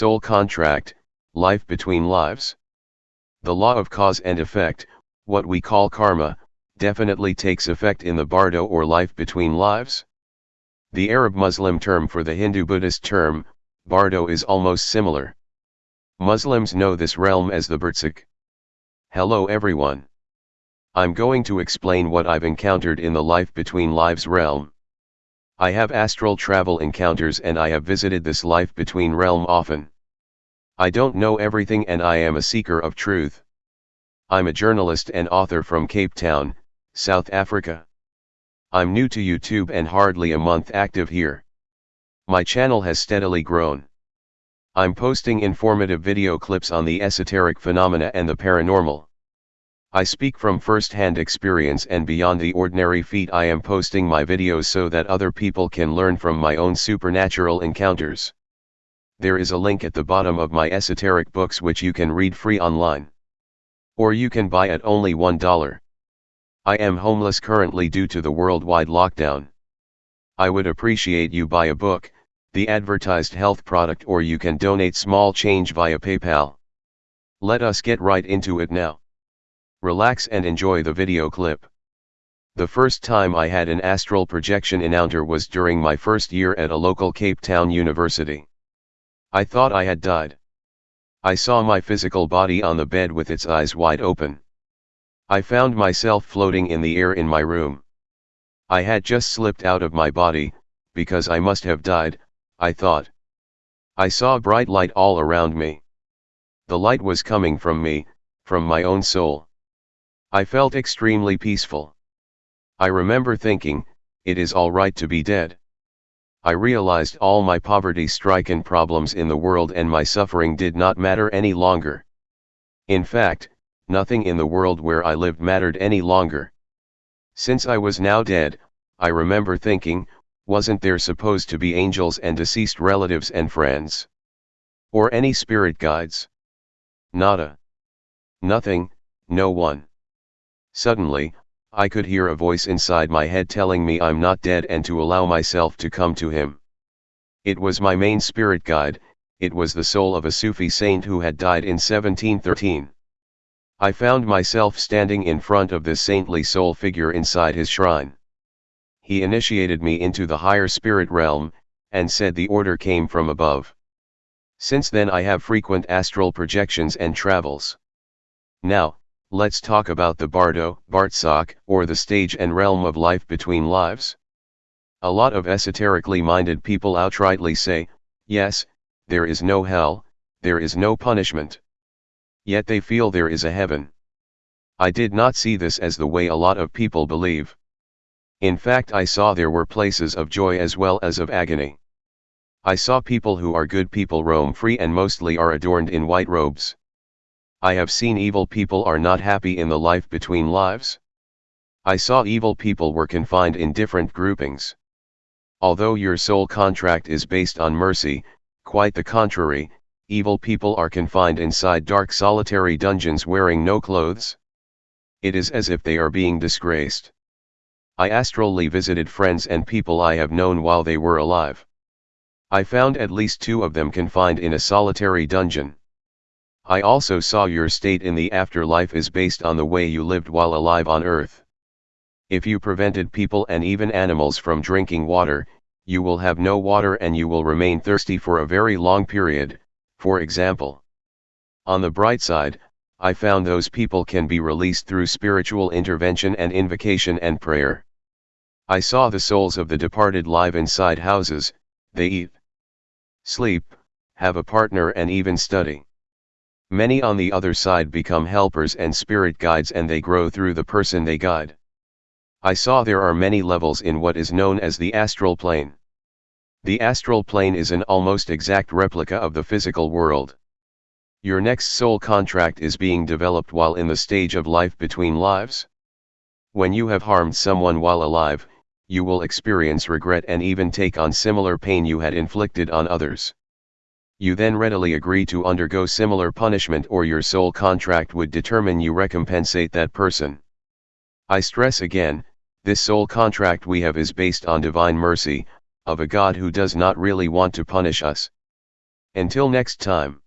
Soul contract, life between lives. The law of cause and effect, what we call karma, definitely takes effect in the bardo or life between lives. The Arab Muslim term for the Hindu Buddhist term, bardo is almost similar. Muslims know this realm as the barzakh. Hello everyone. I'm going to explain what I've encountered in the life between lives realm. I have astral travel encounters and I have visited this life between realm often. I don't know everything and I am a seeker of truth. I'm a journalist and author from Cape Town, South Africa. I'm new to YouTube and hardly a month active here. My channel has steadily grown. I'm posting informative video clips on the esoteric phenomena and the paranormal. I speak from first-hand experience and beyond the ordinary feat I am posting my videos so that other people can learn from my own supernatural encounters. There is a link at the bottom of my esoteric books which you can read free online. Or you can buy at only $1. I am homeless currently due to the worldwide lockdown. I would appreciate you buy a book, the advertised health product or you can donate small change via PayPal. Let us get right into it now. Relax and enjoy the video clip. The first time I had an astral projection encounter was during my first year at a local Cape Town university. I thought I had died. I saw my physical body on the bed with its eyes wide open. I found myself floating in the air in my room. I had just slipped out of my body, because I must have died, I thought. I saw bright light all around me. The light was coming from me, from my own soul. I felt extremely peaceful. I remember thinking, it is alright to be dead. I realized all my poverty-stricken problems in the world and my suffering did not matter any longer. In fact, nothing in the world where I lived mattered any longer. Since I was now dead, I remember thinking, wasn't there supposed to be angels and deceased relatives and friends? Or any spirit guides? Nada. Nothing, no one. Suddenly, I could hear a voice inside my head telling me I'm not dead and to allow myself to come to him. It was my main spirit guide, it was the soul of a Sufi saint who had died in 1713. I found myself standing in front of this saintly soul figure inside his shrine. He initiated me into the higher spirit realm, and said the order came from above. Since then I have frequent astral projections and travels. Now, Let's talk about the bardo, barzakh, or the stage and realm of life between lives. A lot of esoterically minded people outrightly say, yes, there is no hell, there is no punishment. Yet they feel there is a heaven. I did not see this as the way a lot of people believe. In fact I saw there were places of joy as well as of agony. I saw people who are good people roam free and mostly are adorned in white robes. I have seen evil people are not happy in the life between lives. I saw evil people were confined in different groupings. Although your soul contract is based on mercy, quite the contrary, evil people are confined inside dark solitary dungeons wearing no clothes. It is as if they are being disgraced. I astrally visited friends and people I have known while they were alive. I found at least two of them confined in a solitary dungeon. I also saw your state in the afterlife is based on the way you lived while alive on earth. If you prevented people and even animals from drinking water, you will have no water and you will remain thirsty for a very long period, for example. On the bright side, I found those people can be released through spiritual intervention and invocation and prayer. I saw the souls of the departed live inside houses, they eat, sleep, have a partner and even study. Many on the other side become helpers and spirit guides and they grow through the person they guide. I saw there are many levels in what is known as the astral plane. The astral plane is an almost exact replica of the physical world. Your next soul contract is being developed while in the stage of life between lives. When you have harmed someone while alive, you will experience regret and even take on similar pain you had inflicted on others you then readily agree to undergo similar punishment or your soul contract would determine you recompensate that person. I stress again, this soul contract we have is based on divine mercy, of a God who does not really want to punish us. Until next time.